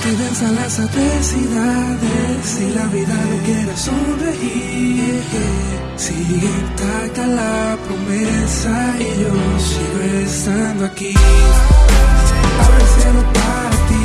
que venza las adversidades y la vida no quiera sonreír. Sigue intacta la promesa y yo sigo estando aquí. Abre el cielo para ti,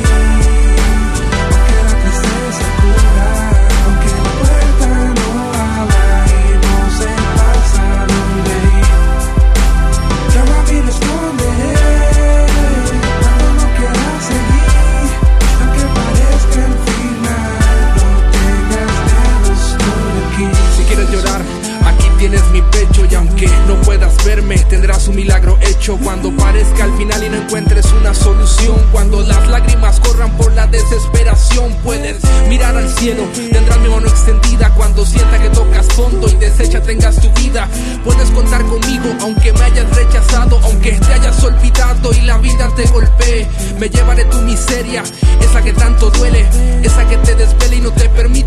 aquí tienes mi pecho y aunque no puedas verme, tendrás un milagro hecho cuando parezca al final y no encuentres una solución. Cuando las lágrimas corran por la desesperación, puedes mirar al cielo, tendrás mi mano extendida cuando sienta que tocas fondo y deshecha tengas tu vida. Puedes contar conmigo aunque me hayas rechazado, aunque te hayas olvidado y la vida te golpee. Me llevaré tu miseria, esa que tanto duele, esa que te desvela y no te permite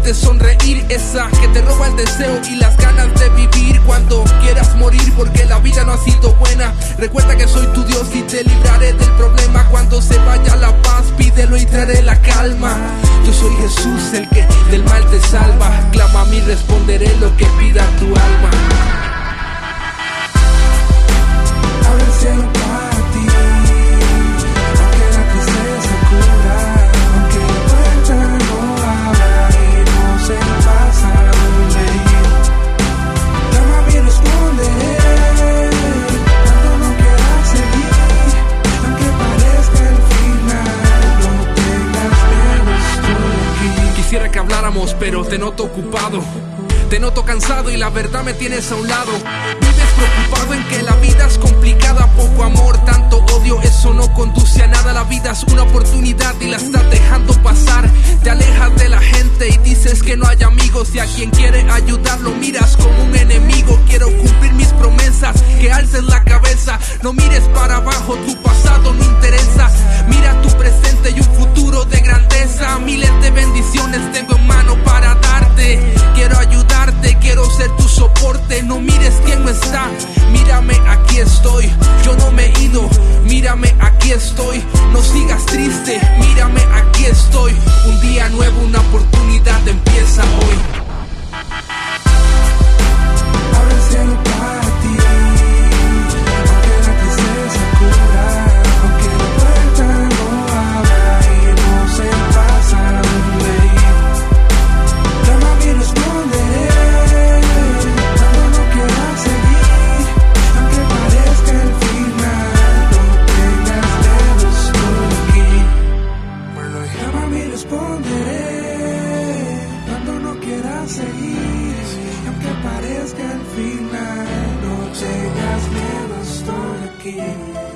y las ganas de vivir cuando quieras morir porque la vida no ha sido buena. Recuerda que soy tu Dios y te libraré del problema cuando se vaya la paz, pídelo y traeré la calma. Yo soy Jesús, el que del mal te salva. Clama a mí, responderé lo que pida tu alma. Pero te noto ocupado. Te noto cansado y la verdad me tienes a un lado. Vives preocupado en que la vida es complicada, poco amor, tanto odio, eso no conduce a nada. La vida es una oportunidad y la estás dejando pasar. Te alejas de la gente y dices que no hay amigos y a quien quiere ayudar lo miras como un enemigo. Quiero cumplir mis promesas, que alces la cabeza, no mires para abajo, tu Mírame, aquí estoy. Yo no me he ido. Mírame, aquí estoy. Parezca